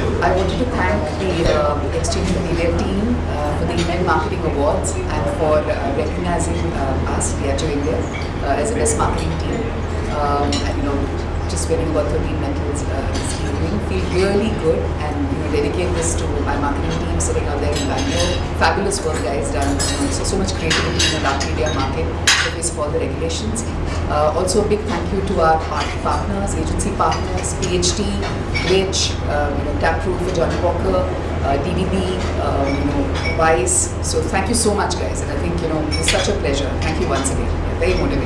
I wanted to thank the uh, Exchange Media team uh, for the Event Marketing Awards and for uh, recognizing uh, us, Diageo India, uh, as the best marketing team. Um, and you know, just winning about 13 medals this evening. Feel really good and you know, dedicate this to my marketing team sitting out there in Bangalore. Fabulous work guys done. So, so much creativity in the dark media market because of the regulations. Uh, also a big thank you to our partners, agency partners, PhD, Rich, um, you know, Taproot for Johnnie Walker, uh, DVD, um, you know, Vice. So thank you so much guys and I think you know it's such a pleasure. Thank you once again. Very.